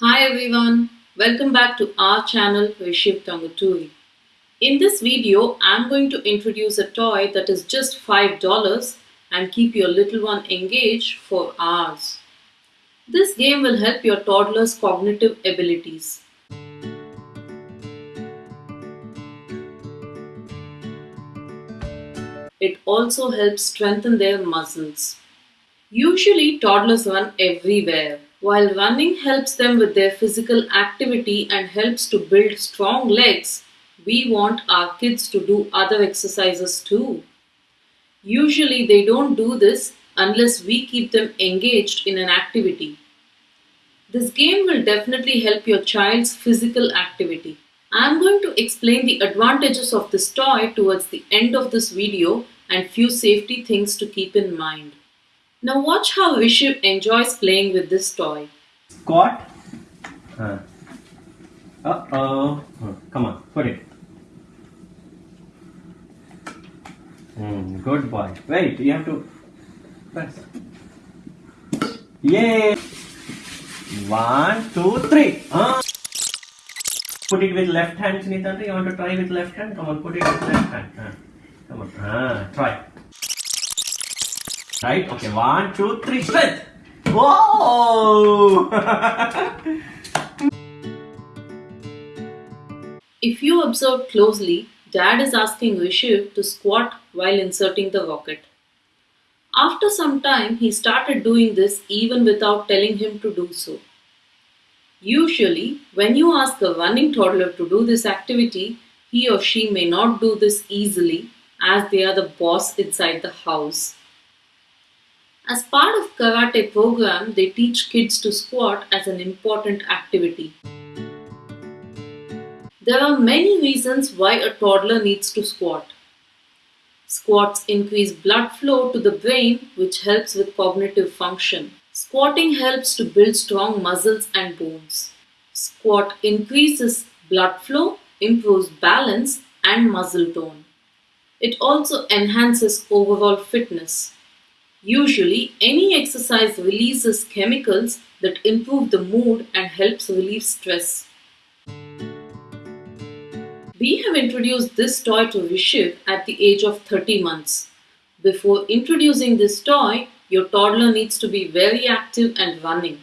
Hi everyone, welcome back to our channel Tanguturi. In this video, I'm going to introduce a toy that is just $5 and keep your little one engaged for hours. This game will help your toddler's cognitive abilities. It also helps strengthen their muscles. Usually, toddlers run everywhere. While running helps them with their physical activity and helps to build strong legs, we want our kids to do other exercises too. Usually, they don't do this unless we keep them engaged in an activity. This game will definitely help your child's physical activity. I'm going to explain the advantages of this toy towards the end of this video and few safety things to keep in mind. Now watch how Vishiv enjoys playing with this toy. Squat. Uh oh. Come on, put it. Mm, good boy. Wait, you have to press. Yay! One, two, three. Uh. Put it with left hand, Sunitandra. You want to try with left hand? Come on, put it with left hand. Uh. Come on. Ah, try. Right? Okay. One, two, three. Strength. Whoa! If you observe closely, Dad is asking Vishiv to squat while inserting the rocket. After some time, he started doing this even without telling him to do so. Usually, when you ask a running toddler to do this activity, he or she may not do this easily as they are the boss inside the house. As part of karate program, they teach kids to squat as an important activity. There are many reasons why a toddler needs to squat. Squats increase blood flow to the brain, which helps with cognitive function. Squatting helps to build strong muscles and bones. Squat increases blood flow, improves balance, and muscle tone. It also enhances overall fitness. Usually, any exercise releases chemicals that improve the mood and helps relieve stress. We have introduced this toy to Vishiv at the age of 30 months. Before introducing this toy, your toddler needs to be very active and running.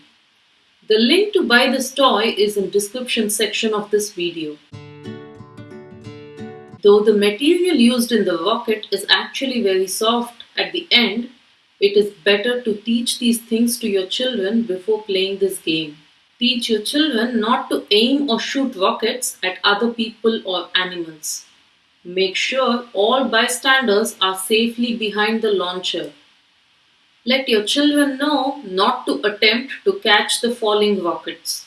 The link to buy this toy is in description section of this video. Though the material used in the rocket is actually very soft at the end, it is better to teach these things to your children before playing this game. Teach your children not to aim or shoot rockets at other people or animals. Make sure all bystanders are safely behind the launcher. Let your children know not to attempt to catch the falling rockets.